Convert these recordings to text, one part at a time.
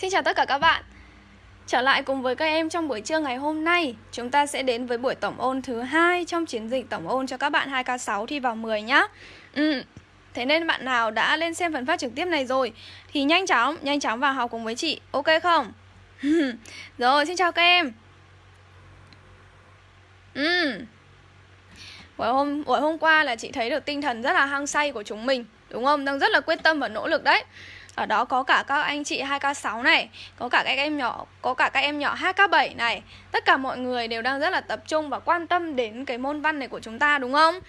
Xin chào tất cả các bạn Trở lại cùng với các em trong buổi trưa ngày hôm nay Chúng ta sẽ đến với buổi tổng ôn thứ hai Trong chiến dịch tổng ôn cho các bạn 2K6 thi vào 10 nhá ừ. Thế nên bạn nào đã lên xem phần phát trực tiếp này rồi Thì nhanh chóng, nhanh chóng vào học cùng với chị Ok không? Ừ, rồi, xin chào các em ừ. buổi, hôm, buổi hôm qua là chị thấy được tinh thần rất là hăng say của chúng mình Đúng không? Đang rất là quyết tâm và nỗ lực đấy ở đó có cả các anh chị 2K6 này Có cả các em nhỏ Có cả các em nhỏ 2K7 này. Tất cả mọi người đều đang rất là tập trung và quan tâm đến cái môn văn này của chúng ta đúng không?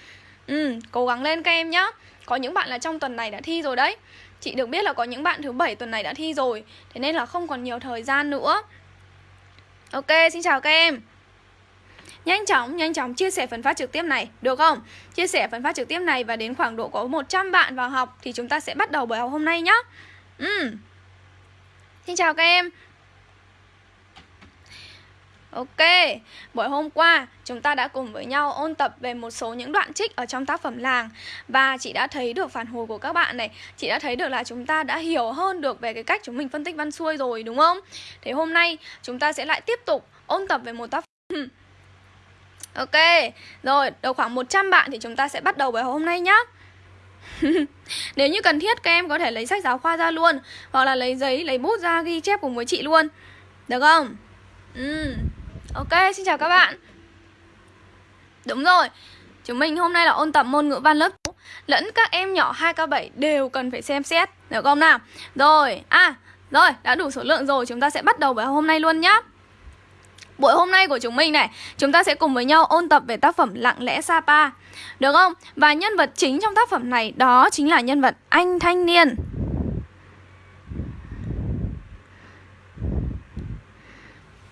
Ừ, cố gắng lên các em nhá. Có những bạn là trong tuần này đã thi rồi đấy. Chị được biết là có những bạn thứ bảy tuần này đã thi rồi. Thế nên là không còn nhiều thời gian nữa. Ok, xin chào các em. Nhanh chóng, nhanh chóng chia sẻ phần phát trực tiếp này, được không? Chia sẻ phần phát trực tiếp này và đến khoảng độ có 100 bạn vào học Thì chúng ta sẽ bắt đầu buổi học hôm nay nhá ừ. Xin chào các em. Ok, buổi hôm qua chúng ta đã cùng với nhau ôn tập về một số những đoạn trích ở trong tác phẩm làng. Và chị đã thấy được phản hồi của các bạn này. Chị đã thấy được là chúng ta đã hiểu hơn được về cái cách chúng mình phân tích văn xuôi rồi đúng không? Thế hôm nay chúng ta sẽ lại tiếp tục ôn tập về một tác phẩm. Ok, rồi được khoảng 100 bạn thì chúng ta sẽ bắt đầu buổi hôm nay nhé Nếu như cần thiết các em có thể lấy sách giáo khoa ra luôn Hoặc là lấy giấy, lấy bút ra ghi chép cùng với chị luôn Được không? Ừ. Ok, xin chào các bạn Đúng rồi Chúng mình hôm nay là ôn tập môn ngữ văn lớp Lẫn các em nhỏ 2K7 đều cần phải xem xét Được không nào? Rồi, à, rồi, đã đủ số lượng rồi Chúng ta sẽ bắt đầu buổi hôm nay luôn nhá Buổi hôm nay của chúng mình này, Chúng ta sẽ cùng với nhau ôn tập về tác phẩm Lặng lẽ Sapa Được không? Và nhân vật chính trong tác phẩm này Đó chính là nhân vật anh thanh niên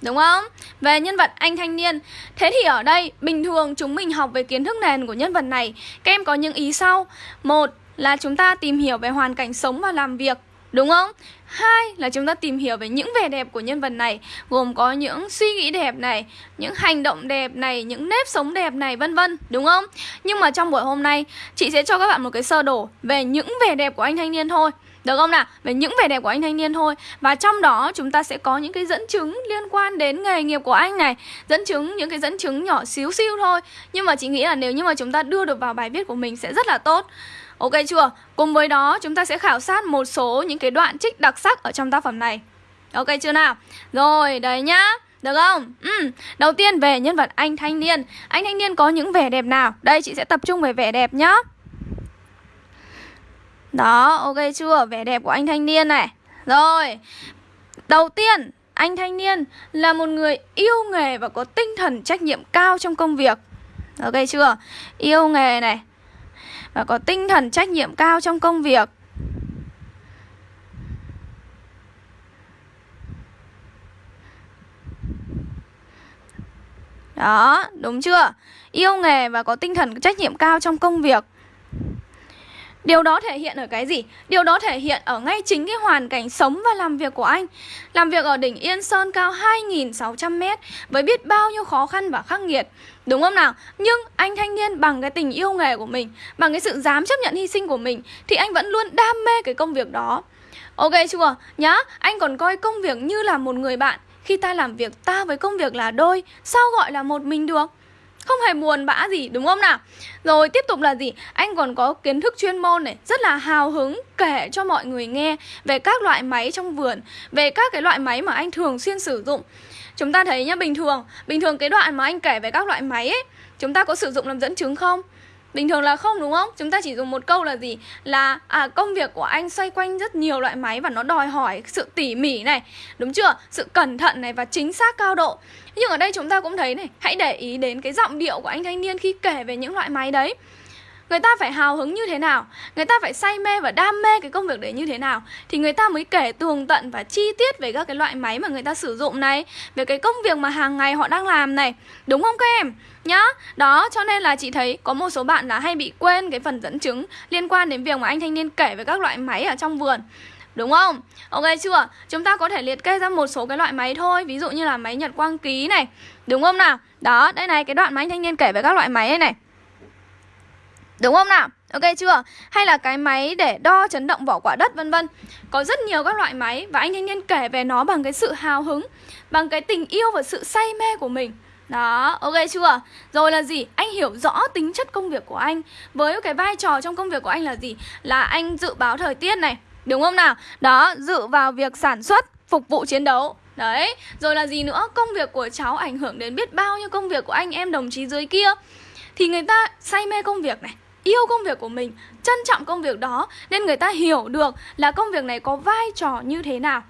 Đúng không? Về nhân vật anh thanh niên, Thế thì ở đây bình thường chúng mình học về kiến thức nền của nhân vật này, Các em có những ý sau Một là chúng ta tìm hiểu về hoàn cảnh sống và làm việc Đúng không? Hai là chúng ta tìm hiểu về những vẻ đẹp của nhân vật này Gồm có những suy nghĩ đẹp này Những hành động đẹp này Những nếp sống đẹp này vân vân Đúng không? Nhưng mà trong buổi hôm nay Chị sẽ cho các bạn một cái sơ đồ Về những vẻ đẹp của anh thanh niên thôi được không nào? Về những vẻ đẹp của anh thanh niên thôi Và trong đó chúng ta sẽ có những cái dẫn chứng liên quan đến nghề nghiệp của anh này Dẫn chứng, những cái dẫn chứng nhỏ xíu xiu thôi Nhưng mà chị nghĩ là nếu như mà chúng ta đưa được vào bài viết của mình sẽ rất là tốt Ok chưa? Cùng với đó chúng ta sẽ khảo sát một số những cái đoạn trích đặc sắc ở trong tác phẩm này Ok chưa nào? Rồi, đấy nhá được không? Ừ. Đầu tiên về nhân vật anh thanh niên Anh thanh niên có những vẻ đẹp nào? Đây chị sẽ tập trung về vẻ đẹp nhá Đó, ok chưa? Vẻ đẹp của anh thanh niên này Rồi Đầu tiên, anh thanh niên là một người yêu nghề và có tinh thần trách nhiệm cao trong công việc Ok chưa? Yêu nghề này và có tinh thần trách nhiệm cao trong công việc. Đó, đúng chưa? Yêu nghề và có tinh thần trách nhiệm cao trong công việc. Điều đó thể hiện ở cái gì? Điều đó thể hiện ở ngay chính cái hoàn cảnh sống và làm việc của anh Làm việc ở đỉnh Yên Sơn cao 2.600m Với biết bao nhiêu khó khăn và khắc nghiệt Đúng không nào? Nhưng anh thanh niên bằng cái tình yêu nghề của mình Bằng cái sự dám chấp nhận hy sinh của mình Thì anh vẫn luôn đam mê cái công việc đó Ok chưa? Nhá, anh còn coi công việc như là một người bạn Khi ta làm việc ta với công việc là đôi Sao gọi là một mình được? Không hề buồn bã gì đúng không nào Rồi tiếp tục là gì Anh còn có kiến thức chuyên môn này Rất là hào hứng kể cho mọi người nghe Về các loại máy trong vườn Về các cái loại máy mà anh thường xuyên sử dụng Chúng ta thấy nhá bình thường Bình thường cái đoạn mà anh kể về các loại máy ấy Chúng ta có sử dụng làm dẫn chứng không Bình thường là không đúng không? Chúng ta chỉ dùng một câu là gì? Là à, công việc của anh xoay quanh rất nhiều loại máy và nó đòi hỏi sự tỉ mỉ này Đúng chưa? Sự cẩn thận này và chính xác cao độ Nhưng ở đây chúng ta cũng thấy này Hãy để ý đến cái giọng điệu của anh thanh niên khi kể về những loại máy đấy Người ta phải hào hứng như thế nào Người ta phải say mê và đam mê cái công việc đấy như thế nào Thì người ta mới kể tường tận và chi tiết về các cái loại máy mà người ta sử dụng này Về cái công việc mà hàng ngày họ đang làm này Đúng không các em? Nhá, đó cho nên là chị thấy có một số bạn là hay bị quên cái phần dẫn chứng Liên quan đến việc mà anh thanh niên kể về các loại máy ở trong vườn Đúng không? Ok chưa? Chúng ta có thể liệt kê ra một số cái loại máy thôi Ví dụ như là máy nhật quang ký này Đúng không nào? Đó, đây này, cái đoạn mà anh thanh niên kể về các loại máy này này Đúng không nào? Ok chưa? Hay là cái máy để đo chấn động vỏ quả đất vân vân. Có rất nhiều các loại máy và anh thanh niên kể về nó bằng cái sự hào hứng, bằng cái tình yêu và sự say mê của mình. Đó, ok chưa? Rồi là gì? Anh hiểu rõ tính chất công việc của anh Với cái vai trò trong công việc của anh là gì? Là anh dự báo thời tiết này Đúng không nào? Đó, dự vào việc sản xuất, phục vụ chiến đấu Đấy, rồi là gì nữa? Công việc của cháu ảnh hưởng đến biết bao nhiêu công việc của anh em đồng chí dưới kia Thì người ta say mê công việc này Yêu công việc của mình, trân trọng công việc đó Nên người ta hiểu được là công việc này có vai trò như thế nào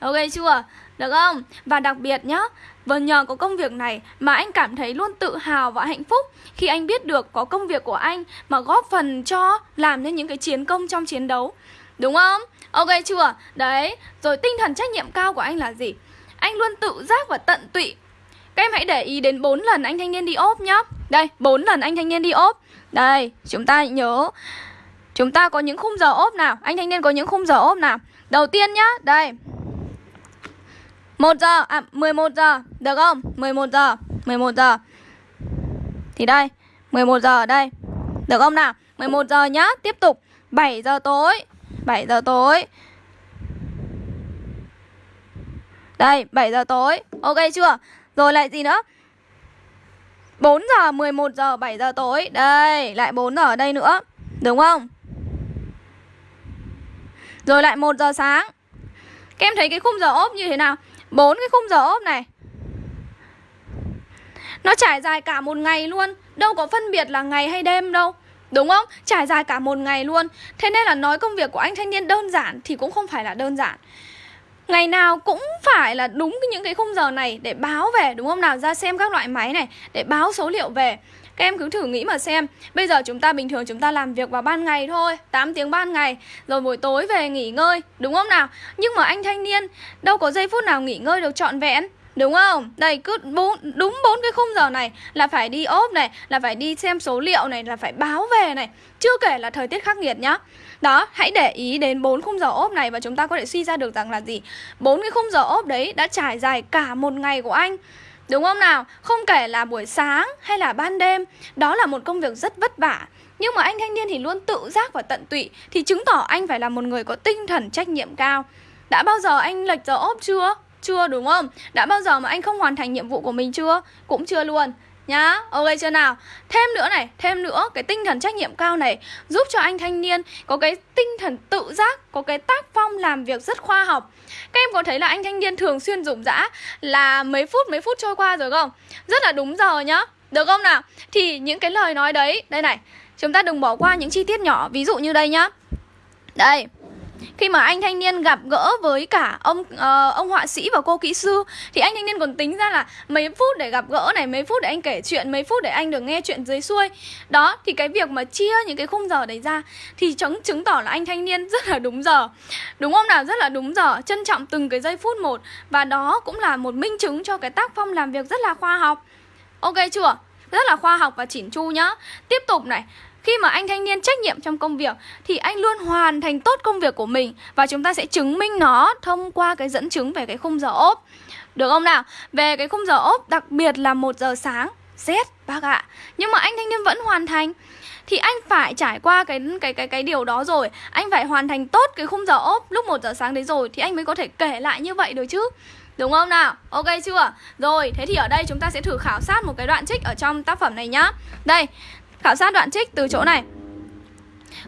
Ok chưa? Được không? Và đặc biệt nhá và nhờ có công việc này mà anh cảm thấy luôn tự hào và hạnh phúc khi anh biết được có công việc của anh mà góp phần cho làm nên những cái chiến công trong chiến đấu. Đúng không? Ok chưa? Đấy, rồi tinh thần trách nhiệm cao của anh là gì? Anh luôn tự giác và tận tụy. Các em hãy để ý đến 4 lần anh thanh niên đi ốp nhá. Đây, 4 lần anh thanh niên đi ốp. Đây, chúng ta nhớ Chúng ta có những khung giờ ốp nào Anh thanh niên có những khung giờ ốp nào Đầu tiên nhá, đây 1 giờ, à 11 giờ, được không? 11 giờ, 11 giờ Thì đây, 11 giờ ở đây Được không nào? 11 giờ nhá, tiếp tục 7 giờ tối 7 giờ tối Đây, 7 giờ tối Ok chưa? Rồi lại gì nữa? 4 giờ, 11 giờ, 7 giờ tối Đây, lại 4 giờ ở đây nữa Đúng không? Rồi lại 1 giờ sáng Các em thấy cái khung giờ ốp như thế nào? bốn cái khung giờ ốp này Nó trải dài cả một ngày luôn Đâu có phân biệt là ngày hay đêm đâu Đúng không? Trải dài cả một ngày luôn Thế nên là nói công việc của anh thanh niên đơn giản Thì cũng không phải là đơn giản Ngày nào cũng phải là đúng những cái khung giờ này Để báo về đúng không nào Ra xem các loại máy này Để báo số liệu về các em cứ thử nghĩ mà xem Bây giờ chúng ta bình thường chúng ta làm việc vào ban ngày thôi 8 tiếng ban ngày Rồi buổi tối về nghỉ ngơi Đúng không nào Nhưng mà anh thanh niên Đâu có giây phút nào nghỉ ngơi được trọn vẹn Đúng không? Đây cứ bốn, đúng bốn cái khung giờ này là phải đi ốp này, là phải đi xem số liệu này, là phải báo về này. Chưa kể là thời tiết khắc nghiệt nhá. Đó, hãy để ý đến bốn khung giờ ốp này và chúng ta có thể suy ra được rằng là gì? bốn cái khung giờ ốp đấy đã trải dài cả một ngày của anh. Đúng không nào? Không kể là buổi sáng hay là ban đêm Đó là một công việc rất vất vả Nhưng mà anh thanh niên thì luôn tự giác và tận tụy Thì chứng tỏ anh phải là một người có tinh thần trách nhiệm cao Đã bao giờ anh lệch giờ ốp chưa? Chưa đúng không? Đã bao giờ mà anh không hoàn thành nhiệm vụ của mình chưa? Cũng chưa luôn nhá, ok chưa nào? Thêm nữa này, thêm nữa, cái tinh thần trách nhiệm cao này giúp cho anh thanh niên có cái tinh thần tự giác, có cái tác phong làm việc rất khoa học. Các em có thấy là anh thanh niên thường xuyên rụng rã là mấy phút mấy phút trôi qua rồi không? Rất là đúng giờ nhá. Được không nào? Thì những cái lời nói đấy, đây này, chúng ta đừng bỏ qua những chi tiết nhỏ, ví dụ như đây nhá. Đây khi mà anh thanh niên gặp gỡ với cả ông uh, ông họa sĩ và cô kỹ sư thì anh thanh niên còn tính ra là mấy phút để gặp gỡ này mấy phút để anh kể chuyện mấy phút để anh được nghe chuyện dưới xuôi. Đó thì cái việc mà chia những cái khung giờ đấy ra thì chứng chứng tỏ là anh thanh niên rất là đúng giờ. Đúng không nào? Rất là đúng giờ trân trọng từng cái giây phút một. Và đó cũng là một minh chứng cho cái tác phong làm việc rất là khoa học. Ok chưa? Rất là khoa học và chỉn chu nhá. Tiếp tục này khi mà anh thanh niên trách nhiệm trong công việc thì anh luôn hoàn thành tốt công việc của mình và chúng ta sẽ chứng minh nó thông qua cái dẫn chứng về cái khung giờ ốp. Được không nào? Về cái khung giờ ốp đặc biệt là một giờ sáng rét bác ạ. Nhưng mà anh thanh niên vẫn hoàn thành thì anh phải trải qua cái cái cái cái điều đó rồi, anh phải hoàn thành tốt cái khung giờ ốp lúc 1 giờ sáng đấy rồi thì anh mới có thể kể lại như vậy được chứ. Đúng không nào? Ok chưa? Rồi, thế thì ở đây chúng ta sẽ thử khảo sát một cái đoạn trích ở trong tác phẩm này nhá. Đây, Khảo sát đoạn trích từ chỗ này.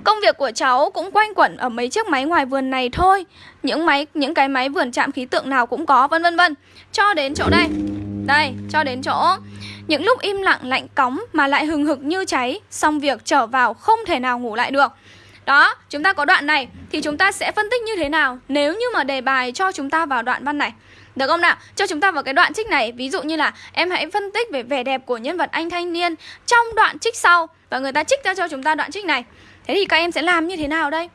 Công việc của cháu cũng quanh quẩn ở mấy chiếc máy ngoài vườn này thôi. Những máy những cái máy vườn chạm khí tượng nào cũng có vân vân vân. Cho đến chỗ đây Đây, cho đến chỗ. Những lúc im lặng lạnh cóng mà lại hừng hực như cháy Xong việc trở vào không thể nào ngủ lại được. Đó, chúng ta có đoạn này thì chúng ta sẽ phân tích như thế nào nếu như mà đề bài cho chúng ta vào đoạn văn này. Được không nào? Cho chúng ta vào cái đoạn trích này Ví dụ như là em hãy phân tích về vẻ đẹp của nhân vật anh thanh niên Trong đoạn trích sau Và người ta trích ra cho chúng ta đoạn trích này Thế thì các em sẽ làm như thế nào đây?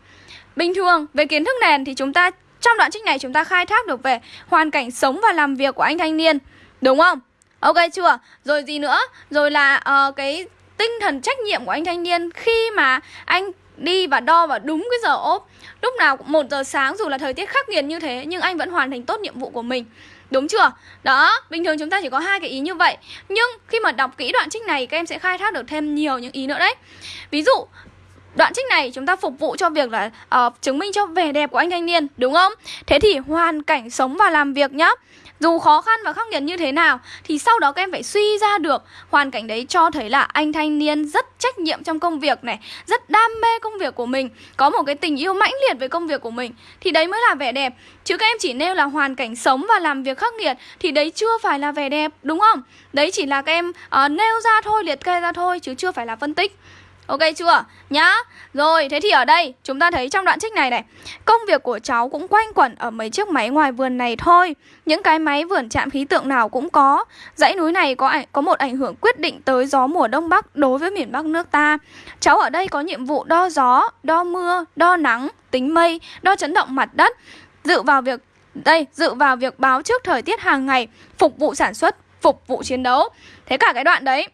Bình thường, về kiến thức nền thì chúng ta Trong đoạn trích này chúng ta khai thác được về Hoàn cảnh sống và làm việc của anh thanh niên Đúng không? Ok chưa? Rồi gì nữa? Rồi là uh, cái tinh thần trách nhiệm của anh thanh niên Khi mà anh đi và đo vào đúng cái giờ ốp Lúc nào cũng 1 giờ sáng dù là thời tiết khắc nghiệt như thế Nhưng anh vẫn hoàn thành tốt nhiệm vụ của mình. Đúng chưa? Đó, bình thường chúng ta chỉ có hai cái ý như vậy. Nhưng khi mà đọc kỹ đoạn trích này Các em sẽ khai thác được thêm nhiều những ý nữa đấy. Ví dụ Đoạn trích này chúng ta phục vụ cho việc là uh, chứng minh cho vẻ đẹp của anh thanh niên Đúng không? Thế thì hoàn cảnh sống và làm việc nhá dù khó khăn và khắc nghiệt như thế nào Thì sau đó các em phải suy ra được Hoàn cảnh đấy cho thấy là anh thanh niên rất trách nhiệm trong công việc này Rất đam mê công việc của mình Có một cái tình yêu mãnh liệt với công việc của mình. Thì đấy mới là vẻ đẹp. Chứ các em chỉ nêu là hoàn cảnh sống và làm việc khắc nghiệt Thì đấy chưa phải là vẻ đẹp đúng không? Đấy chỉ là các em uh, nêu ra thôi, liệt kê ra thôi Chứ chưa phải là phân tích. Ok chưa? Nhá. Rồi thế thì ở đây chúng ta thấy trong đoạn trích này này Công việc của cháu cũng quanh quẩn ở mấy chiếc máy ngoài vườn này thôi. Những cái máy vườn chạm khí tượng nào cũng có. Dãy núi này có ảnh, có một ảnh hưởng quyết định tới gió mùa Đông Bắc đối với miền Bắc nước ta. Cháu ở đây có nhiệm vụ đo gió, đo mưa, đo nắng, tính mây, đo chấn động mặt đất Dự vào việc đây, dự vào việc báo trước thời tiết hàng ngày Phục vụ sản xuất, phục vụ chiến đấu. Thế cả cái đoạn đấy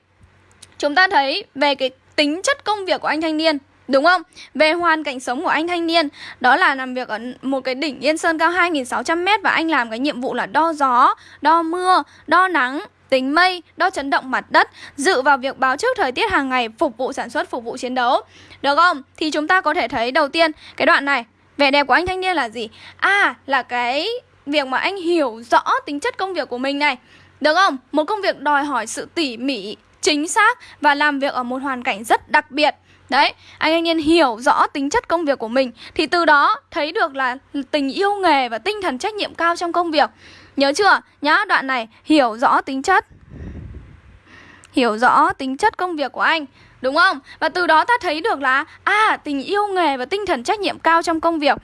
Chúng ta thấy về cái tính chất công việc của anh thanh niên Đúng không? Về hoàn cảnh sống của anh thanh niên Đó là làm việc ở một cái đỉnh Yên Sơn cao 2.600m Và anh làm cái nhiệm vụ là đo gió, đo mưa, đo nắng tính mây, đo chấn động mặt đất, dự vào việc báo trước thời tiết hàng ngày, phục vụ sản xuất, phục vụ chiến đấu. Được không? Thì chúng ta có thể thấy đầu tiên cái đoạn này, vẻ đẹp của anh thanh niên là gì? À, là cái việc mà anh hiểu rõ tính chất công việc của mình này. Được không? Một công việc đòi hỏi sự tỉ mỉ, chính xác và làm việc ở một hoàn cảnh rất đặc biệt Đấy, anh anh niên hiểu rõ tính chất công việc của mình Thì từ đó thấy được là tình yêu nghề và tinh thần trách nhiệm cao trong công việc Nhớ chưa? Nhá, đoạn này hiểu rõ tính chất Hiểu rõ tính chất công việc của anh Đúng không? Và từ đó ta thấy được là À, tình yêu nghề và tinh thần trách nhiệm cao trong công việc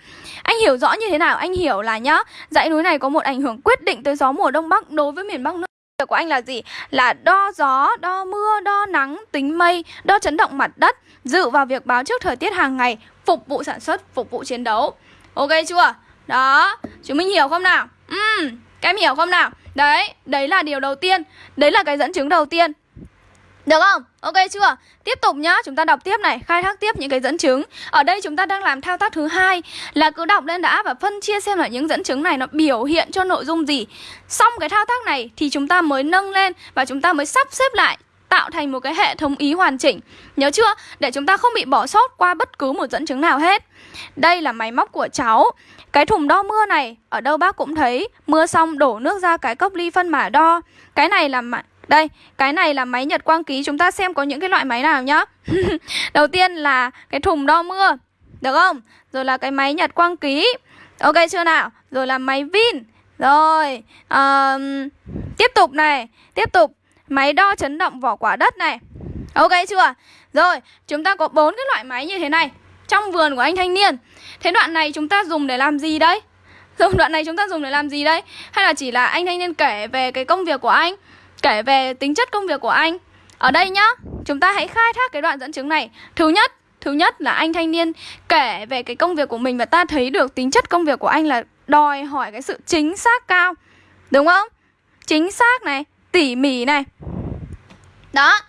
Anh hiểu rõ như thế nào? Anh hiểu là nhá Dãy núi này có một ảnh hưởng quyết định tới gió mùa Đông Bắc đối với miền Bắc nước việc của anh là gì? Là đo gió, đo mưa, đo nắng, tính mây, đo chấn động mặt đất, dự vào việc báo trước thời tiết hàng ngày, phục vụ sản xuất, phục vụ chiến đấu. Ok chưa? Đó, chúng mình hiểu không nào? Ừm, các em hiểu không nào? Đấy, đấy là điều đầu tiên, đấy là cái dẫn chứng đầu tiên. Được không? Ok chưa? Tiếp tục nhá, chúng ta đọc tiếp này, khai thác tiếp những cái dẫn chứng. Ở đây chúng ta đang làm thao tác thứ hai là cứ đọc lên đã và phân chia xem là những dẫn chứng này nó biểu hiện cho nội dung gì. Xong cái thao tác này thì chúng ta mới nâng lên và chúng ta mới sắp xếp lại tạo thành một cái hệ thống ý hoàn chỉnh. Nhớ chưa? Để chúng ta không bị bỏ sót qua bất cứ một dẫn chứng nào hết. Đây là máy móc của cháu. Cái thùng đo mưa này, ở đâu bác cũng thấy, mưa xong đổ nước ra cái cốc ly phân mà đo. Cái này là đây, cái này là máy nhật quang ký Chúng ta xem có những cái loại máy nào nhá Đầu tiên là cái thùng đo mưa Được không? Rồi là cái máy nhật quang ký Ok chưa nào? Rồi là máy Vin Rồi um, Tiếp tục này Tiếp tục Máy đo chấn động vỏ quả đất này Ok chưa? Rồi, chúng ta có bốn cái loại máy như thế này Trong vườn của anh thanh niên Thế đoạn này chúng ta dùng để làm gì đấy? Dùng đoạn này chúng ta dùng để làm gì đấy? Hay là chỉ là anh thanh niên kể về cái công việc của anh kể về tính chất công việc của anh. Ở đây nhá, chúng ta hãy khai thác cái đoạn dẫn chứng này. Thứ nhất, thứ nhất là anh thanh niên kể về cái công việc của mình Và ta thấy được tính chất công việc của anh là đòi hỏi cái sự chính xác cao. Đúng không? Chính xác này, tỉ mỉ này. Đó,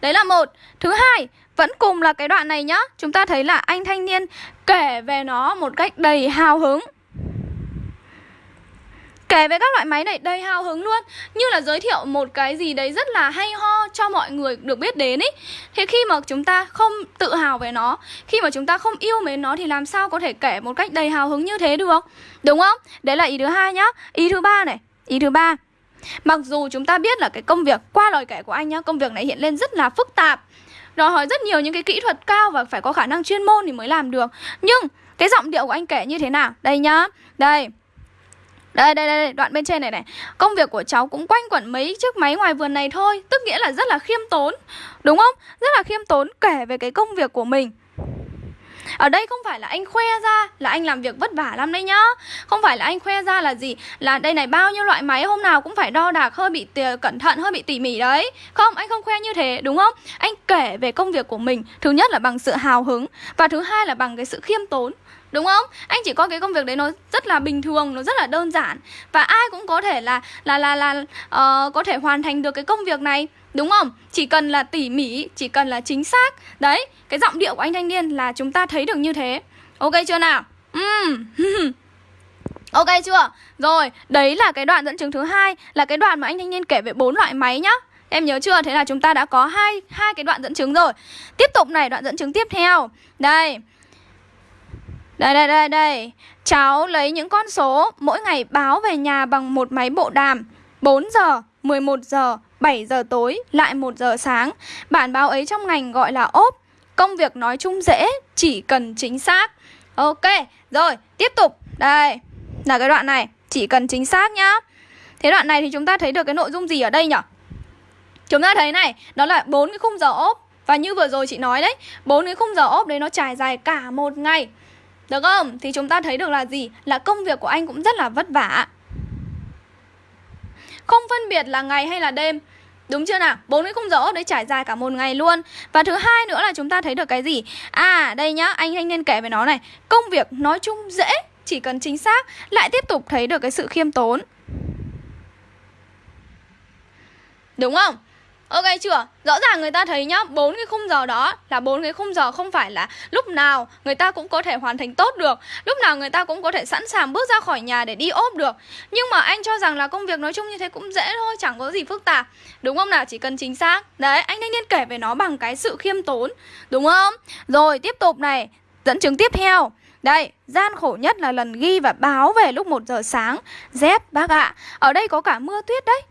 đấy là một. Thứ hai, vẫn cùng là cái đoạn này nhá. Chúng ta thấy là anh thanh niên kể về nó một cách đầy hào hứng. Kể về các loại máy này, đầy hào hứng luôn. Như là giới thiệu một cái gì đấy rất là hay ho cho mọi người được biết đến ấy Thế khi mà chúng ta không tự hào về nó, Khi mà chúng ta không yêu mến nó thì làm sao có thể kể một cách đầy hào hứng như thế được? Đúng không? Đấy là ý thứ hai nhá. Ý thứ ba này, Ý thứ ba. Mặc dù chúng ta biết là cái công việc, Qua lời kể của anh nhá, Công việc này hiện lên rất là phức tạp. Đòi hỏi rất nhiều những cái kỹ thuật cao Và phải có khả năng chuyên môn thì mới làm được. Nhưng cái giọng điệu của anh kể như thế nào? Đây nhá. Đây đây, đây, đây, đoạn bên trên này này. Công việc của cháu cũng quanh quẩn mấy chiếc máy ngoài vườn này thôi Tức nghĩa là rất là khiêm tốn Đúng không? Rất là khiêm tốn kể về cái công việc của mình. Ở đây không phải là anh khoe ra là anh làm việc vất vả lắm đấy nhá. Không phải là anh khoe ra là gì Là đây này bao nhiêu loại máy hôm nào cũng phải đo đạc hơi bị cẩn thận, hơi bị tỉ mỉ đấy. Không, anh không khoe như thế đúng không? Anh kể về công việc của mình Thứ nhất là bằng sự hào hứng Và thứ hai là bằng cái sự khiêm tốn. Đúng không? Anh chỉ coi cái công việc đấy nó rất là bình thường, nó rất là đơn giản và ai cũng có thể là là là là uh, có thể hoàn thành được cái công việc này, đúng không? Chỉ cần là tỉ mỉ, chỉ cần là chính xác. Đấy, cái giọng điệu của anh thanh niên là chúng ta thấy được như thế. Ok chưa nào? Uhm. ok chưa? Rồi, đấy là cái đoạn dẫn chứng thứ hai là cái đoạn mà anh thanh niên kể về bốn loại máy nhá. Em nhớ chưa? Thế là chúng ta đã có hai hai cái đoạn dẫn chứng rồi. Tiếp tục này, đoạn dẫn chứng tiếp theo. Đây. Đây đây đây đây. Cháu lấy những con số mỗi ngày báo về nhà bằng một máy bộ đàm. 4 giờ, 11 giờ, 7 giờ tối, lại 1 giờ sáng. Bản báo ấy trong ngành gọi là ốp. Công việc nói chung dễ, chỉ cần chính xác. Ok, rồi, tiếp tục. Đây, là cái đoạn này, chỉ cần chính xác nhá. Thế đoạn này thì chúng ta thấy được cái nội dung gì ở đây nhỉ? Chúng ta thấy này, đó là bốn cái khung giờ ốp và như vừa rồi chị nói đấy, bốn cái khung giờ ốp đấy nó trải dài cả một ngày. Được không? Thì chúng ta thấy được là gì? Là công việc của anh cũng rất là vất vả. Không phân biệt là ngày hay là đêm. Đúng chưa nào? Bốn cái khung giờ ốp đấy trải dài cả một ngày luôn. Và thứ hai nữa là chúng ta thấy được cái gì? À, đây nhá, anh thanh niên kể về nó này. Công việc nói chung dễ, chỉ cần chính xác, lại tiếp tục thấy được cái sự khiêm tốn. Đúng không? Ok chưa? Rõ ràng người ta thấy nhá, bốn cái khung giờ đó là bốn cái khung giờ không phải là lúc nào người ta cũng có thể hoàn thành tốt được, lúc nào người ta cũng có thể sẵn sàng bước ra khỏi nhà để đi ốp được. Nhưng mà anh cho rằng là công việc nói chung như thế cũng dễ thôi, chẳng có gì phức tạp. Đúng không nào? Chỉ cần chính xác. Đấy, anh thanh niên kể về nó bằng cái sự khiêm tốn, đúng không? Rồi, tiếp tục này, dẫn chứng tiếp theo. Đây, gian khổ nhất là lần ghi và báo về lúc 1 giờ sáng. Dép bác ạ, ở đây có cả mưa tuyết đấy.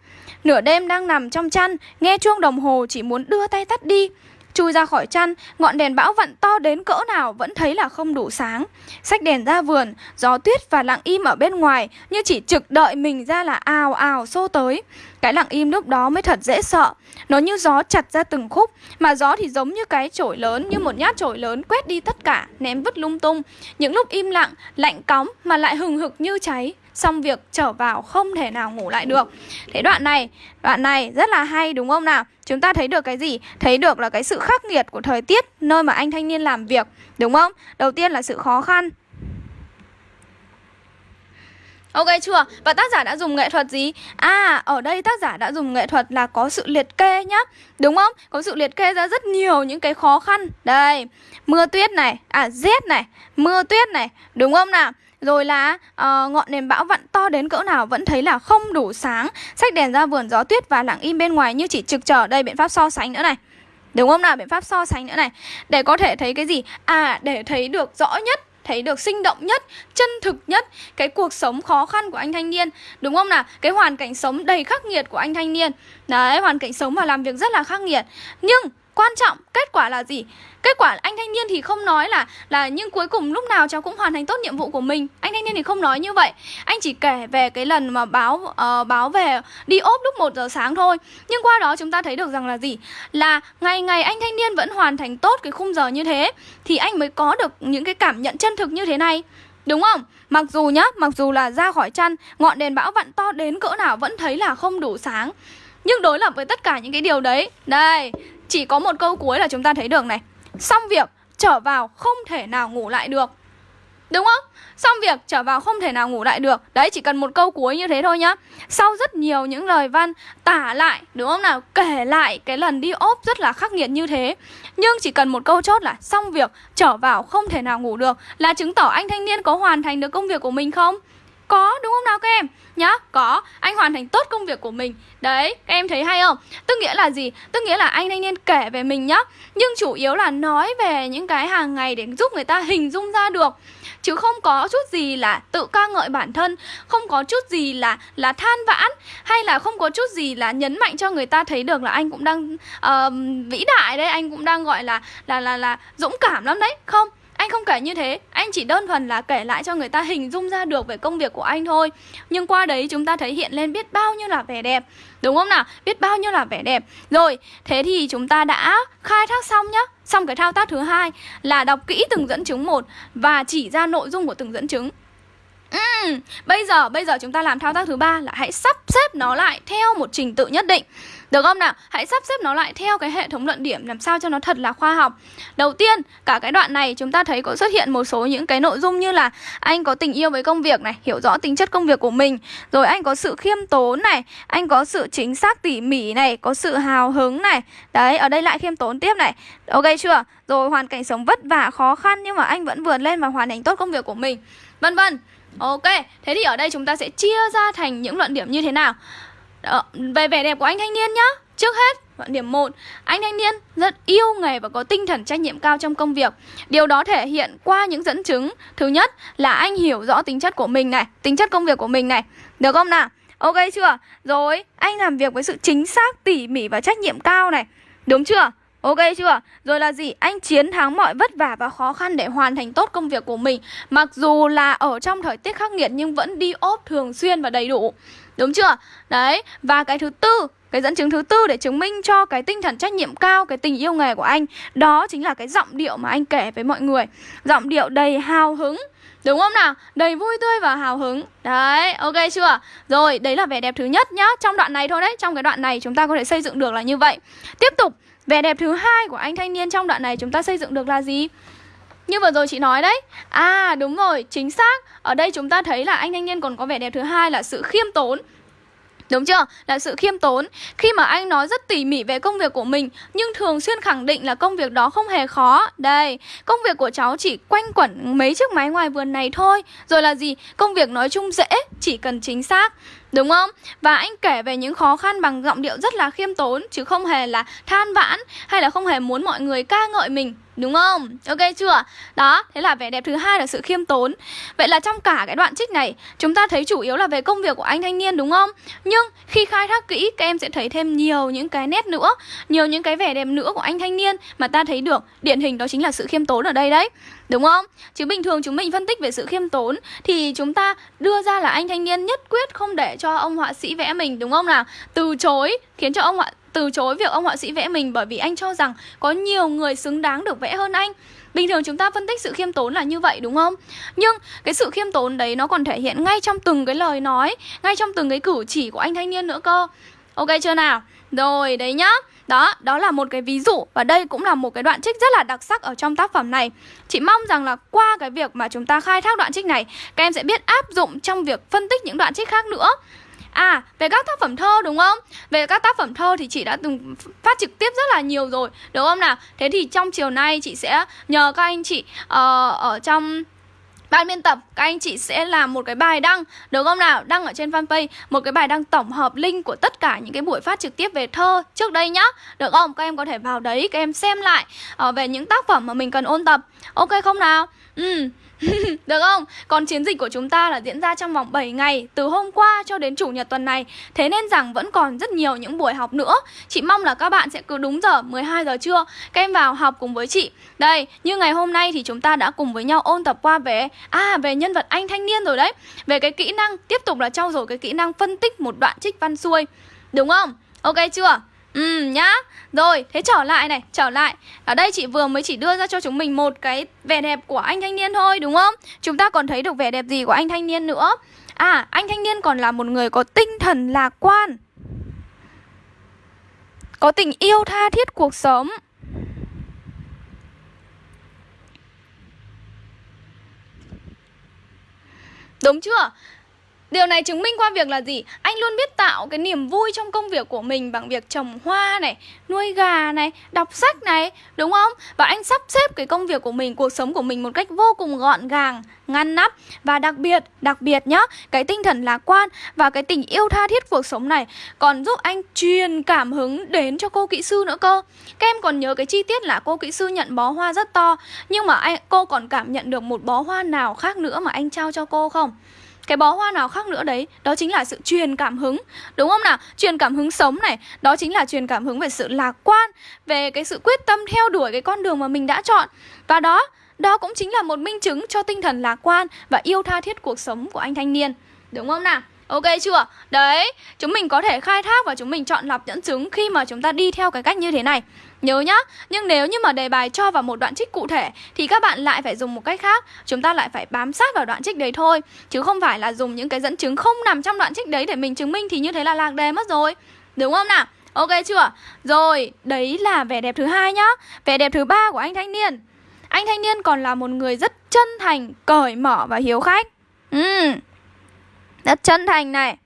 Nửa đêm đang nằm trong chăn, nghe chuông đồng hồ chỉ muốn đưa tay tắt đi. Chui ra khỏi chăn, ngọn đèn bão vặn to đến cỡ nào vẫn thấy là không đủ sáng. Xách đèn ra vườn, gió tuyết và lặng im ở bên ngoài như chỉ trực đợi mình ra là ào ào xô tới. Cái lặng im lúc đó mới thật dễ sợ. Nó như gió chặt ra từng khúc, mà gió thì giống như cái chổi lớn, như một nhát chổi lớn quét đi tất cả, ném vứt lung tung. Những lúc im lặng, lạnh cóng mà lại hừng hực như cháy, xong việc trở vào không thể nào ngủ lại được thế đoạn này đoạn này rất là hay đúng không nào chúng ta thấy được cái gì thấy được là cái sự khắc nghiệt của thời tiết nơi mà anh thanh niên làm việc đúng không đầu tiên là sự khó khăn Ok chưa? Và tác giả đã dùng nghệ thuật gì? À, ở đây tác giả đã dùng nghệ thuật là có sự liệt kê nhá Đúng không? Có sự liệt kê ra rất nhiều những cái khó khăn Đây, mưa tuyết này, à rét này, mưa tuyết này Đúng không nào? Rồi là uh, ngọn nền bão vặn to đến cỡ nào vẫn thấy là không đủ sáng sách đèn ra vườn gió tuyết và lặng im bên ngoài như chỉ trực chờ đây biện pháp so sánh nữa này Đúng không nào? Biện pháp so sánh nữa này Để có thể thấy cái gì? À, để thấy được rõ nhất thấy được sinh động nhất, chân thực nhất cái cuộc sống khó khăn của anh thanh niên. Đúng không nào? Cái hoàn cảnh sống đầy khắc nghiệt của anh thanh niên. Đấy, hoàn cảnh sống và làm việc rất là khắc nghiệt. Nhưng quan trọng kết quả là gì? Kết quả anh thanh niên thì không nói là là nhưng cuối cùng lúc nào cháu cũng hoàn thành tốt nhiệm vụ của mình. Anh thanh niên thì không nói như vậy. Anh chỉ kể về cái lần mà báo uh, báo về đi ốp lúc 1 giờ sáng thôi. Nhưng qua đó chúng ta thấy được rằng là gì? Là ngày ngày anh thanh niên vẫn hoàn thành tốt cái khung giờ như thế thì anh mới có được những cái cảm nhận chân thực như thế này. Đúng không? Mặc dù nhá, mặc dù là ra khỏi chăn Ngọn đèn bão vặn to đến cỡ nào vẫn thấy là không đủ sáng. Nhưng đối lập với tất cả những cái điều đấy Đây, chỉ có một câu cuối là chúng ta thấy được này Xong việc trở vào không thể nào ngủ lại được Đúng không? Xong việc trở vào không thể nào ngủ lại được Đấy chỉ cần một câu cuối như thế thôi nhá Sau rất nhiều những lời văn tả lại Đúng không nào? Kể lại cái lần đi ốp rất là khắc nghiệt như thế Nhưng chỉ cần một câu chốt là Xong việc trở vào không thể nào ngủ được Là chứng tỏ anh thanh niên có hoàn thành được công việc của mình không? Có đúng không nào các em? Nhá, có Anh hoàn thành tốt công việc của mình Đấy, các em thấy hay không? Tức nghĩa là gì? Tức nghĩa là anh thanh niên kể về mình nhá Nhưng chủ yếu là nói về những cái hàng ngày để giúp người ta hình dung ra được chứ không có chút gì là tự ca ngợi bản thân không có chút gì là là than vãn hay là không có chút gì là nhấn mạnh cho người ta thấy được là anh cũng đang uh, vĩ đại đấy anh cũng đang gọi là là là là dũng cảm lắm đấy không anh không kể như thế, anh chỉ đơn thuần là kể lại cho người ta hình dung ra được về công việc của anh thôi. Nhưng qua đấy chúng ta thấy hiện lên biết bao nhiêu là vẻ đẹp. Đúng không nào? Biết bao nhiêu là vẻ đẹp. Rồi, thế thì chúng ta đã khai thác xong nhá. Xong cái thao tác thứ hai là đọc kỹ từng dẫn chứng một Và chỉ ra nội dung của từng dẫn chứng. Uhm, bây giờ bây giờ chúng ta làm thao tác thứ ba là hãy sắp xếp nó lại theo một trình tự nhất định được không nào? Hãy sắp xếp nó lại theo cái hệ thống luận điểm làm sao cho nó thật là khoa học. Đầu tiên, cả cái đoạn này chúng ta thấy có xuất hiện một số những cái nội dung như là anh có tình yêu với công việc này, hiểu rõ tính chất công việc của mình, rồi anh có sự khiêm tốn này, anh có sự chính xác tỉ mỉ này, có sự hào hứng này. Đấy, ở đây lại khiêm tốn tiếp này. Ok chưa? Rồi hoàn cảnh sống vất vả khó khăn nhưng mà anh vẫn vượt lên và hoàn thành tốt công việc của mình. Vân vân. Ok, thế thì ở đây chúng ta sẽ chia ra thành những luận điểm như thế nào? Đó, về vẻ đẹp của anh thanh niên nhá Trước hết, luận điểm 1, anh thanh niên rất yêu nghề và có tinh thần trách nhiệm cao trong công việc. Điều đó thể hiện qua những dẫn chứng. Thứ nhất là anh hiểu rõ tính chất của mình này, tính chất công việc của mình này. Được không nào? Ok chưa? Rồi, anh làm việc với sự chính xác, tỉ mỉ và trách nhiệm cao này. Đúng chưa? Ok chưa? Rồi là gì? Anh chiến thắng mọi vất vả và khó khăn để hoàn thành tốt công việc của mình Mặc dù là ở trong thời tiết khắc nghiệt nhưng vẫn đi ốp thường xuyên và đầy đủ Đúng chưa? Đấy, và cái thứ tư cái dẫn chứng thứ tư để chứng minh cho cái tinh thần trách nhiệm cao, cái tình yêu nghề của anh Đó chính là cái giọng điệu mà anh kể với mọi người Giọng điệu đầy hào hứng Đúng không nào? Đầy vui tươi và hào hứng Đấy, ok chưa? Rồi, đấy là vẻ đẹp thứ nhất nhá Trong đoạn này thôi đấy, trong cái đoạn này chúng ta có thể xây dựng được là như vậy Tiếp tục, vẻ đẹp thứ hai của anh thanh niên trong đoạn này chúng ta xây dựng được là gì? Như vừa rồi chị nói đấy. À đúng rồi, chính xác. Ở đây chúng ta thấy là anh thanh niên còn có vẻ đẹp thứ hai là sự khiêm tốn. Đúng chưa? Là sự khiêm tốn. Khi mà anh nói rất tỉ mỉ về công việc của mình Nhưng thường xuyên khẳng định là công việc đó không hề khó. Đây, công việc của cháu chỉ quanh quẩn mấy chiếc máy ngoài vườn này thôi. Rồi là gì? Công việc nói chung dễ, chỉ cần chính xác. Đúng không? Và anh kể về những khó khăn bằng giọng điệu rất là khiêm tốn Chứ không hề là than vãn Hay là không hề muốn mọi người ca ngợi mình Đúng không? Ok chưa? Đó, thế là vẻ đẹp thứ hai là sự khiêm tốn Vậy là trong cả cái đoạn trích này Chúng ta thấy chủ yếu là về công việc của anh thanh niên đúng không? Nhưng khi khai thác kỹ Các em sẽ thấy thêm nhiều những cái nét nữa Nhiều những cái vẻ đẹp nữa của anh thanh niên Mà ta thấy được Điển hình đó chính là sự khiêm tốn ở đây đấy Đúng không? Chứ bình thường chúng mình phân tích về sự khiêm tốn Thì chúng ta đưa ra là anh thanh niên nhất quyết không để cho ông họa sĩ vẽ mình, Đúng không nào? Từ chối, khiến cho ông họa, từ chối việc ông họa sĩ vẽ mình bởi vì anh cho rằng có nhiều người xứng đáng được vẽ hơn anh Bình thường chúng ta phân tích sự khiêm tốn là như vậy, đúng không? Nhưng cái sự khiêm tốn đấy nó còn thể hiện ngay trong từng cái lời nói, Ngay trong từng cái cử chỉ của anh thanh niên nữa cơ Ok chưa nào? Rồi, đấy nhá đó, đó là một cái ví dụ và đây cũng là một cái đoạn trích rất là đặc sắc ở trong tác phẩm này. Chị mong rằng là qua cái việc mà chúng ta khai thác đoạn trích này, các em sẽ biết áp dụng trong việc phân tích những đoạn trích khác nữa. À, về các tác phẩm thơ đúng không? Về các tác phẩm thơ thì chị đã từng phát trực tiếp rất là nhiều rồi, đúng không nào? Thế thì trong chiều nay chị sẽ nhờ các anh chị uh, ở trong Ban biên tập, các anh chị sẽ làm một cái bài đăng Được không nào? Đăng ở trên fanpage Một cái bài đăng tổng hợp link của tất cả những cái buổi phát trực tiếp về thơ trước đây nhá Được không? Các em có thể vào đấy, các em xem lại uh, Về những tác phẩm mà mình cần ôn tập Ok không nào? Ừ Được không? Còn chiến dịch của chúng ta là diễn ra trong vòng 7 ngày Từ hôm qua cho đến chủ nhật tuần này Thế nên rằng vẫn còn rất nhiều những buổi học nữa Chị mong là các bạn sẽ cứ đúng giờ 12 giờ trưa Các em vào học cùng với chị Đây, như ngày hôm nay thì chúng ta đã cùng với nhau ôn tập qua về À, về nhân vật anh thanh niên rồi đấy Về cái kỹ năng, tiếp tục là trau dồi cái kỹ năng phân tích một đoạn trích văn xuôi Đúng không? Ok chưa? Ừ nhá. Rồi, thế trở lại này, Trở lại. Ở đây chị vừa mới chỉ đưa ra cho chúng mình một cái vẻ đẹp của anh thanh niên thôi, đúng không? Chúng ta còn thấy được vẻ đẹp gì của anh thanh niên nữa? À anh thanh niên còn là một người có tinh thần lạc quan. Có tình yêu tha thiết cuộc sống. Đúng chưa? Điều này chứng minh qua việc là gì? Anh luôn biết tạo cái niềm vui trong công việc của mình bằng việc trồng hoa này, nuôi gà này, đọc sách này, đúng không? Và anh sắp xếp cái công việc của mình, cuộc sống của mình một cách vô cùng gọn gàng, ngăn nắp và đặc biệt, đặc biệt nhá, cái tinh thần lạc quan và cái tình yêu tha thiết cuộc sống này còn giúp anh truyền cảm hứng đến cho cô kỹ sư nữa cơ. Các em còn nhớ cái chi tiết là cô kỹ sư nhận bó hoa rất to, nhưng mà anh cô còn cảm nhận được một bó hoa nào khác nữa mà anh trao cho cô không? Cái bó hoa nào khác nữa đấy đó chính là sự truyền cảm hứng. Đúng không nào? Truyền cảm hứng sống này đó chính là truyền cảm hứng về sự lạc quan về cái sự quyết tâm theo đuổi cái con đường mà mình đã chọn. Và đó đó cũng chính là một minh chứng cho tinh thần lạc quan và yêu tha thiết cuộc sống của anh thanh niên. Đúng không nào? Ok chưa? Đấy, chúng mình có thể khai thác và chúng mình chọn lọc dẫn chứng khi mà chúng ta đi theo cái cách như thế này. Nhớ nhá, nhưng nếu như mà đề bài cho vào một đoạn trích cụ thể Thì các bạn lại phải dùng một cách khác. Chúng ta lại phải bám sát vào đoạn trích đấy thôi Chứ không phải là dùng những cái dẫn chứng không nằm trong đoạn trích đấy để mình chứng minh Thì như thế là lạc đề mất rồi. Đúng không nào? Ok chưa? Rồi, đấy là vẻ đẹp thứ hai nhá. Vẻ đẹp thứ ba của anh thanh niên. Anh thanh niên còn là một người rất chân thành, cởi mở và hiếu khách. Ừ Rất chân thành này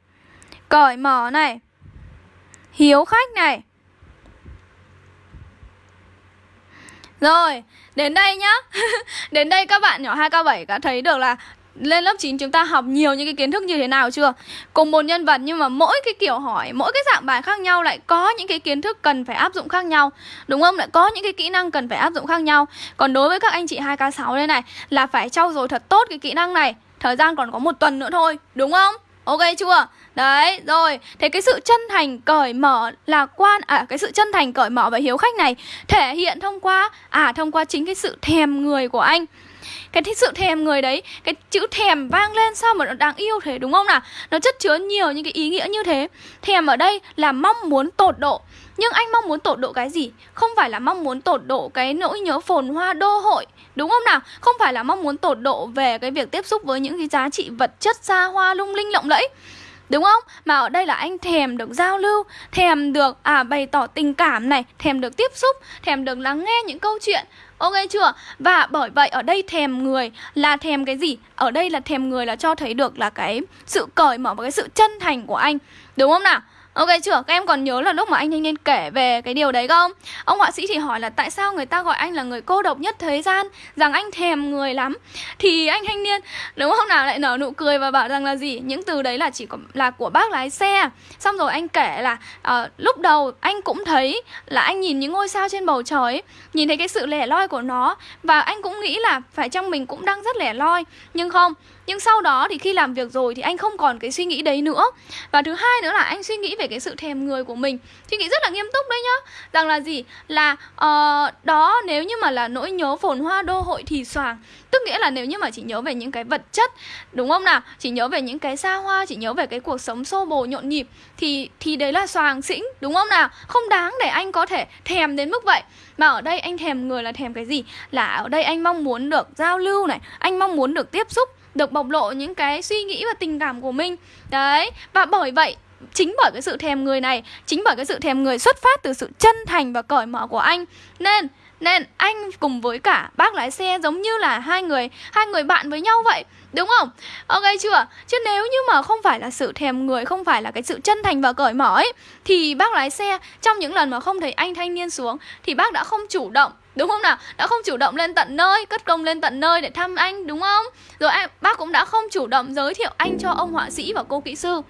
Cởi mở này Hiếu khách này. Rồi, đến đây nhá Đến đây các bạn nhỏ 2K7 đã thấy được là lên lớp 9 chúng ta học nhiều những cái kiến thức như thế nào chưa? Cùng một nhân vật nhưng mà mỗi cái kiểu hỏi, mỗi cái dạng bài khác nhau lại có những cái kiến thức cần phải áp dụng khác nhau. Đúng không? Lại có những cái kỹ năng cần phải áp dụng khác nhau. Còn đối với các anh chị 2K6 đây này là phải trau dồi thật tốt cái kỹ năng này. Thời gian còn có một tuần nữa thôi, đúng không? Ok chưa? Đấy, rồi, thế cái sự chân thành cởi mở là quan à cái sự chân thành cởi mở và hiếu khách này thể hiện thông qua à thông qua chính cái sự thèm người của anh. Cái sự thèm người đấy cái chữ thèm vang lên sao mà nó đáng yêu thế đúng không nào? Nó chất chứa nhiều những cái ý nghĩa như thế. Thèm ở đây là mong muốn tột độ. Nhưng anh mong muốn tột độ cái gì? Không phải là mong muốn tột độ cái nỗi nhớ phồn hoa đô hội đúng không nào không phải là mong muốn tột độ về cái việc tiếp xúc với những cái giá trị vật chất xa hoa, lung linh, lộng lẫy Đúng không? Mà ở đây là anh thèm được giao lưu, Thèm được à bày tỏ tình cảm này, Thèm được tiếp xúc, Thèm được lắng nghe những câu chuyện Ok chưa? Và bởi vậy ở đây thèm người là thèm cái gì? Ở đây là thèm người là cho thấy được là cái sự cởi mở và cái sự chân thành của anh Đúng không nào? Ok chưa? Các em còn nhớ là lúc mà anh thanh niên kể về cái điều đấy không? Ông họa sĩ thì hỏi là tại sao người ta gọi anh là người cô độc nhất thế gian Rằng anh thèm người lắm Thì anh thanh niên đúng không nào lại nở nụ cười và bảo rằng là gì? Những từ đấy là chỉ có, là của bác lái xe Xong rồi anh kể là uh, lúc đầu anh cũng thấy là anh nhìn những ngôi sao trên bầu trời Nhìn thấy cái sự lẻ loi của nó Và anh cũng nghĩ là phải trong mình cũng đang rất lẻ loi Nhưng không nhưng sau đó thì khi làm việc rồi thì anh không còn cái suy nghĩ đấy nữa. Và thứ hai nữa là anh suy nghĩ về cái sự thèm người của mình. Suy nghĩ rất là nghiêm túc đấy nhá. Rằng là gì? Là uh, đó nếu như mà là nỗi nhớ phồn hoa đô hội thì soàng tức nghĩa là nếu như mà chỉ nhớ về những cái vật chất đúng không nào? Chỉ nhớ về những cái xa hoa chỉ nhớ về cái cuộc sống xô bồ nhộn nhịp thì thì đấy là soàng xĩnh đúng không nào? Không đáng để anh có thể thèm đến mức vậy. Mà ở đây anh thèm người là thèm cái gì? Là ở đây anh mong muốn được giao lưu này anh mong muốn được tiếp xúc được bộc lộ những cái suy nghĩ và tình cảm của mình. Đấy, và bởi vậy, chính bởi cái sự thèm người này, chính bởi cái sự thèm người xuất phát từ sự chân thành và cởi mở của anh. Nên nên anh cùng với cả bác lái xe giống như là hai người hai người bạn với nhau vậy, đúng không? Ok chưa? Chứ nếu như mà không phải là sự thèm người, không phải là cái sự chân thành và cởi mở ấy, thì bác lái xe trong những lần mà không thấy anh thanh niên xuống, thì bác đã không chủ động Đúng không nào? Đã không chủ động lên tận nơi, cất công lên tận nơi để thăm anh đúng không? Rồi em bác cũng đã không chủ động giới thiệu anh cho ông họa sĩ và cô kỹ sư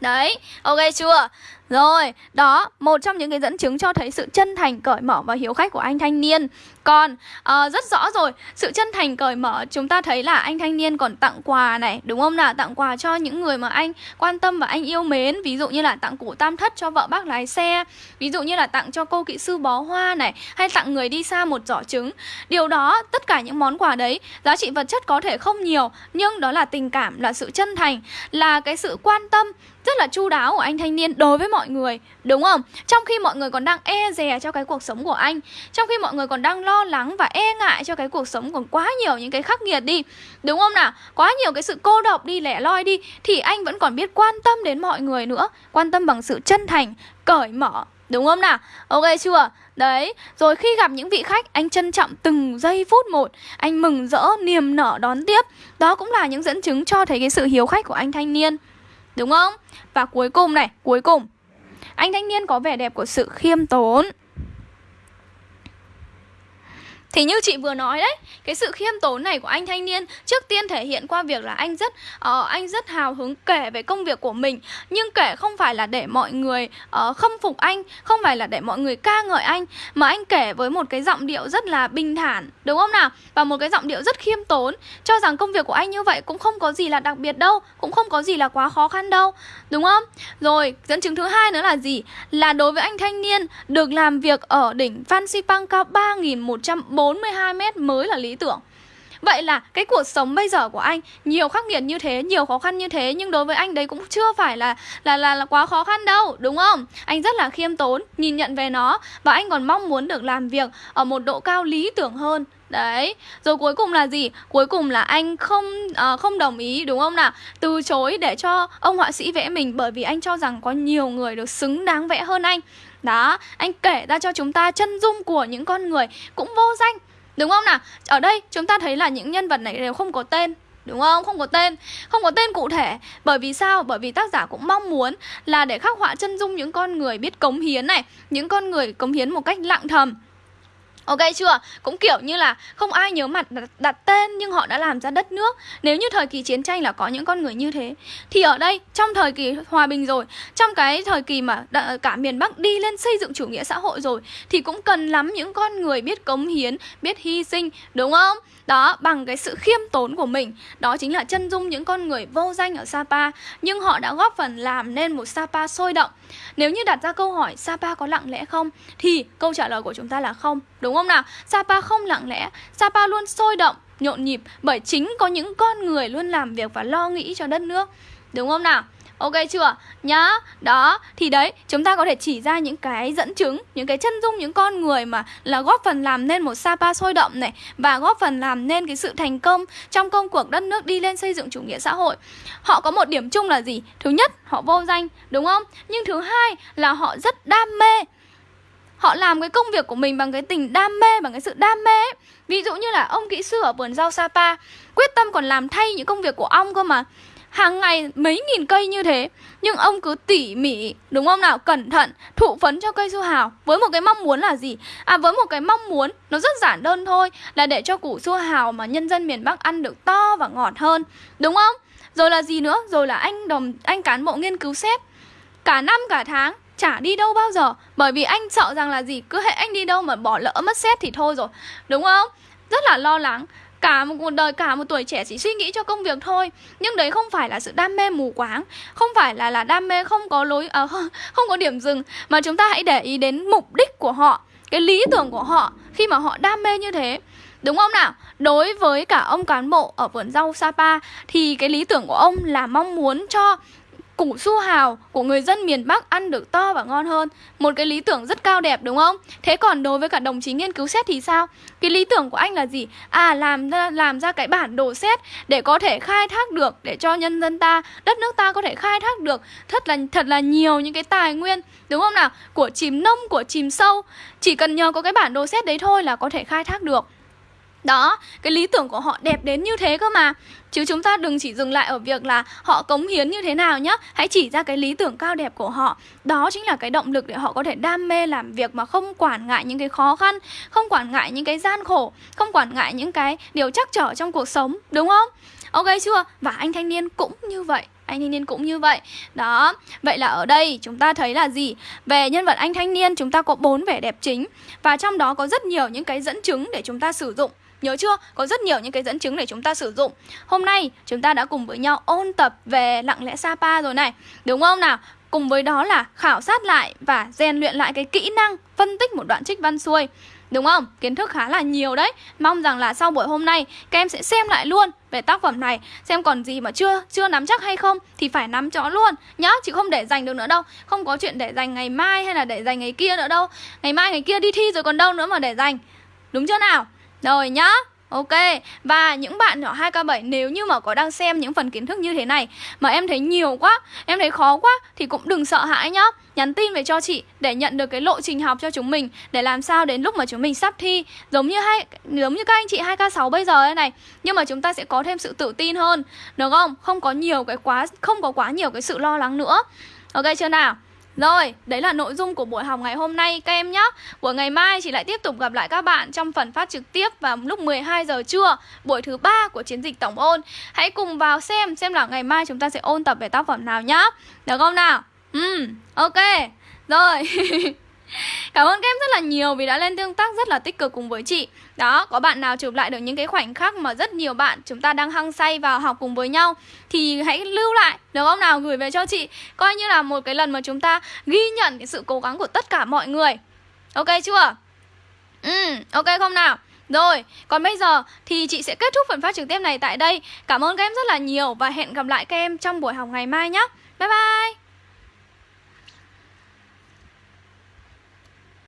Đấy, ok chưa? Rồi, đó, một trong những cái dẫn chứng cho thấy sự chân thành, cởi mở và hiếu khách của anh thanh niên Còn, uh, rất rõ rồi, sự chân thành, cởi mở chúng ta thấy là anh thanh niên còn tặng quà này Đúng không nào? Tặng quà cho những người mà anh quan tâm và anh yêu mến Ví dụ như là tặng củ tam thất cho vợ bác lái xe Ví dụ như là tặng cho cô kỹ sư bó hoa này Hay tặng người đi xa một giỏ trứng Điều đó, tất cả những món quà đấy Giá trị vật chất có thể không nhiều Nhưng đó là tình cảm, là sự chân thành Là cái sự quan tâm rất là chu đáo của anh thanh niên đối với mọi người Đúng không? Trong khi mọi người còn đang e dè cho cái cuộc sống của anh Trong khi mọi người còn đang lo lắng và e ngại cho cái cuộc sống còn quá nhiều những cái khắc nghiệt đi Đúng không nào? Quá nhiều cái sự cô độc đi, lẻ loi đi Thì anh vẫn còn biết quan tâm đến mọi người nữa Quan tâm bằng sự chân thành, cởi mở Đúng không nào? Ok chưa? Đấy, rồi khi gặp những vị khách Anh trân trọng từng giây phút một Anh mừng rỡ, niềm nở đón tiếp Đó cũng là những dẫn chứng cho thấy cái sự hiếu khách của anh thanh niên Đúng không? Và cuối cùng này, cuối cùng anh thanh niên có vẻ đẹp của sự khiêm tốn thì như chị vừa nói đấy, cái sự khiêm tốn này của anh thanh niên trước tiên thể hiện qua việc là anh rất uh, anh rất hào hứng kể về công việc của mình, nhưng kể không phải là để mọi người uh, khâm phục anh, không phải là để mọi người ca ngợi anh, mà anh kể với một cái giọng điệu rất là bình thản, đúng không nào? Và một cái giọng điệu rất khiêm tốn, cho rằng công việc của anh như vậy cũng không có gì là đặc biệt đâu, cũng không có gì là quá khó khăn đâu, đúng không? Rồi, dẫn chứng thứ hai nữa là gì? Là đối với anh thanh niên được làm việc ở đỉnh Fansipan cao 3140 42 mét mới là lý tưởng Vậy là cái cuộc sống bây giờ của anh nhiều khắc nghiệt như thế, nhiều khó khăn như thế nhưng đối với anh đấy cũng chưa phải là là là, là quá khó khăn đâu, đúng không? Anh rất là khiêm tốn, nhìn nhận về nó và anh còn mong muốn được làm việc ở một độ cao lý tưởng hơn. Đấy, rồi cuối cùng là gì? Cuối cùng là anh không uh, không đồng ý đúng không nào? Từ chối để cho ông họa sĩ vẽ mình bởi vì anh cho rằng có nhiều người được xứng đáng vẽ hơn anh. Đó, anh kể ra cho chúng ta chân dung của những con người cũng vô danh Đúng không nào? Ở đây chúng ta thấy là những nhân vật này đều không có tên Đúng không? Không có tên Không có tên cụ thể Bởi vì sao? Bởi vì tác giả cũng mong muốn là để khắc họa chân dung những con người biết cống hiến này Những con người cống hiến một cách lặng thầm Ok chưa? Cũng kiểu như là không ai nhớ mặt đặt, đặt tên nhưng họ đã làm ra đất nước. Nếu như thời kỳ chiến tranh là có những con người như thế thì ở đây trong thời kỳ hòa bình rồi, trong cái thời kỳ mà cả miền Bắc đi lên xây dựng chủ nghĩa xã hội rồi thì cũng cần lắm những con người biết cống hiến, biết hy sinh, đúng không? Đó, bằng cái sự khiêm tốn của mình Đó chính là chân dung những con người vô danh ở Sapa Nhưng họ đã góp phần làm nên một Sapa sôi động Nếu như đặt ra câu hỏi Sapa có lặng lẽ không? Thì câu trả lời của chúng ta là không Đúng không không nào? Sapa không lặng lẽ Sapa luôn sôi động, nhộn nhịp Bởi chính có những con người luôn làm việc và lo nghĩ cho đất nước Đúng không nào? Ok chưa? Nhá Đó Thì đấy Chúng ta có thể chỉ ra những cái dẫn chứng Những cái chân dung những con người mà Là góp phần làm nên một Sapa sôi động này Và góp phần làm nên cái sự thành công Trong công cuộc đất nước đi lên xây dựng chủ nghĩa xã hội Họ có một điểm chung là gì? Thứ nhất Họ vô danh Đúng không? Nhưng thứ hai Là họ rất đam mê Họ làm cái công việc của mình bằng cái tình đam mê, Bằng cái sự đam mê ấy. Ví dụ như là ông kỹ sư ở vườn rau Sapa, Quyết tâm còn làm thay những công việc của ông cơ mà. Hàng ngày mấy nghìn cây như thế, nhưng ông cứ tỉ mỉ, đúng không nào? Cẩn thận, thụ phấn cho cây su hào. Với một cái mong muốn là gì? À với một cái mong muốn, nó rất giản đơn thôi, là để cho củ su hào mà nhân dân miền bắc ăn được to và ngọt hơn, đúng không? Rồi là gì nữa? Rồi là anh đồng, anh cán bộ nghiên cứu xếp. Cả năm, cả tháng chả đi đâu bao giờ. Bởi vì anh sợ rằng là gì? Cứ hệ anh đi đâu mà bỏ lỡ mất xét thì thôi rồi. Đúng không? Rất là lo lắng. Cả một cuộc đời cả một tuổi trẻ chỉ suy nghĩ cho công việc thôi. Nhưng đấy không phải là sự đam mê mù quáng. Không phải là là đam mê không có lối à, không có điểm dừng. Mà chúng ta hãy để ý đến mục đích của họ cái lý tưởng của họ khi mà họ đam mê như thế. Đúng không nào? Đối với cả ông cán bộ ở vườn rau Sapa thì cái lý tưởng của ông là mong muốn cho củ su hào của người dân miền Bắc ăn được to và ngon hơn Một cái lý tưởng rất cao đẹp đúng không? Thế còn đối với cả đồng chí nghiên cứu xét thì sao? Cái lý tưởng của anh là gì? À làm ra, làm ra cái bản đồ xét để có thể khai thác được Để cho nhân dân ta, đất nước ta có thể khai thác được Thật là thật là nhiều những cái tài nguyên Đúng không nào? Của chìm nông, của chìm sâu Chỉ cần nhờ có cái bản đồ xét đấy thôi là có thể khai thác được đó, cái lý tưởng của họ đẹp đến như thế cơ mà. Chứ chúng ta đừng chỉ dừng lại ở việc là họ cống hiến như thế nào nhá. Hãy chỉ ra cái lý tưởng cao đẹp của họ. Đó chính là cái động lực để họ có thể đam mê làm việc mà không quản ngại những cái khó khăn Không quản ngại những cái gian khổ Không quản ngại những cái điều chắc trở trong cuộc sống Đúng không? Ok chưa? Và anh thanh niên cũng như vậy. Anh thanh niên cũng như vậy. Đó, vậy là ở đây chúng ta thấy là gì? Về nhân vật anh thanh niên chúng ta có bốn vẻ đẹp chính. Và trong đó có rất nhiều những cái dẫn chứng để chúng ta sử dụng. Nhớ chưa? Có rất nhiều những cái dẫn chứng để chúng ta sử dụng. Hôm nay, chúng ta đã cùng với nhau ôn tập về lặng lẽ Sapa rồi này. Đúng không nào? Cùng với đó là khảo sát lại và rèn luyện lại cái kỹ năng phân tích một đoạn trích văn xuôi. Đúng không? Kiến thức khá là nhiều đấy. Mong rằng là sau buổi hôm nay, Các em sẽ xem lại luôn về tác phẩm này. Xem còn gì mà chưa chưa nắm chắc hay không Thì phải nắm rõ luôn. Nhá chứ không để dành được nữa đâu. Không có chuyện để dành ngày mai hay là để dành ngày kia nữa đâu. Ngày mai, ngày kia đi thi rồi còn đâu nữa mà để dành. Đúng chưa nào? Rồi nhá Ok, và những bạn nhỏ 2K7 nếu như mà có đang xem những phần kiến thức như thế này mà em thấy nhiều quá, em thấy khó quá thì cũng đừng sợ hãi nhá. Nhắn tin về cho chị để nhận được cái lộ trình học cho chúng mình để làm sao đến lúc mà chúng mình sắp thi giống như hai giống như các anh chị 2K6 bây giờ đây này, nhưng mà chúng ta sẽ có thêm sự tự tin hơn, được không? Không có nhiều cái quá không có quá nhiều cái sự lo lắng nữa. Ok chưa nào? Rồi, đấy là nội dung của buổi học ngày hôm nay các em nhé Buổi ngày mai chị lại tiếp tục gặp lại các bạn trong phần phát trực tiếp vào lúc 12 giờ trưa Buổi thứ ba của chiến dịch tổng ôn. Hãy cùng vào xem, xem là ngày mai chúng ta sẽ ôn tập về tác phẩm nào nhá. Được không nào? Ừ, ok. Rồi. Cảm ơn các em rất là nhiều vì đã lên tương tác rất là tích cực cùng với chị. Đó, có bạn nào chụp lại được những cái khoảnh khắc mà rất nhiều bạn chúng ta đang hăng say vào học cùng với nhau Thì hãy lưu lại, được không nào, gửi về cho chị. Coi như là một cái lần mà chúng ta ghi nhận cái sự cố gắng của tất cả mọi người. Ok chưa? Ừ, ok không nào? Rồi, còn bây giờ thì chị sẽ kết thúc phần phát trực tiếp này tại đây. Cảm ơn các em rất là nhiều và hẹn gặp lại các em trong buổi học ngày mai nhé Bye bye!